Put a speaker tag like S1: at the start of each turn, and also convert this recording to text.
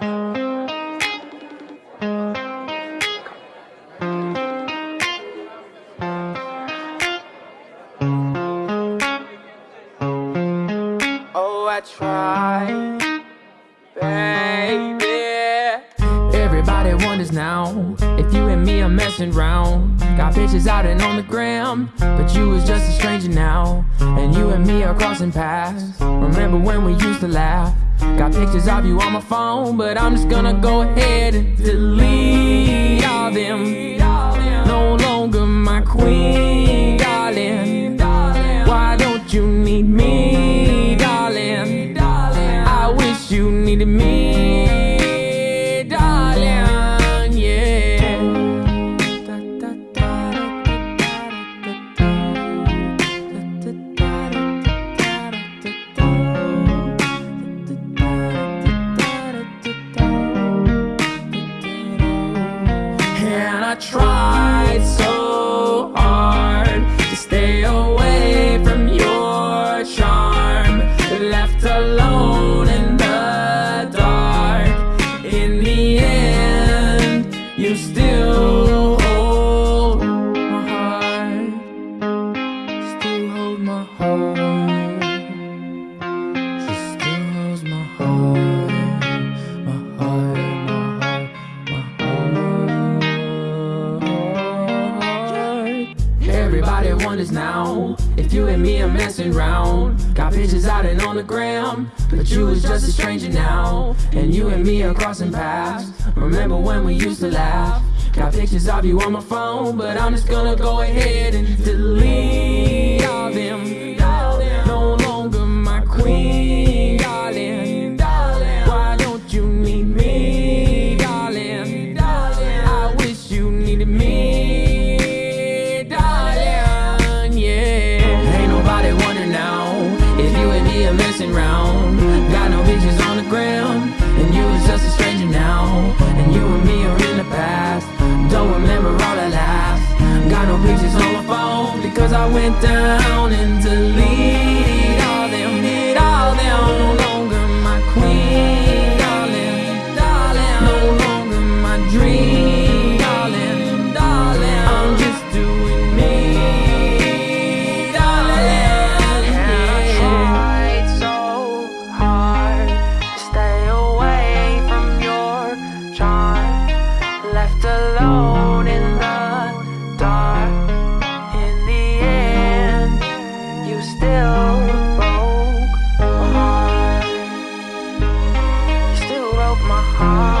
S1: Oh, I tried,
S2: Wonders now if you and me are messing round. Got pictures out and on the gram, but you was just a stranger now. And you and me are crossing paths. Remember when we used to laugh? Got pictures of you on my phone, but I'm just gonna go ahead and delete all them. No longer my queen, darling. Why don't you need me, tried so Everybody wonders now if you and me are messing round. Got pictures out and on the gram, but you was just a stranger now. And you and me are crossing paths. Remember when we used to laugh? Got pictures of you on my phone, but I'm just gonna go ahead and delete all them. You messing round. Got no pictures on the ground, and you was just a stranger now. And you and me are in the past. Don't remember all the laughs. Got no pictures on my phone because I went down and
S1: heart.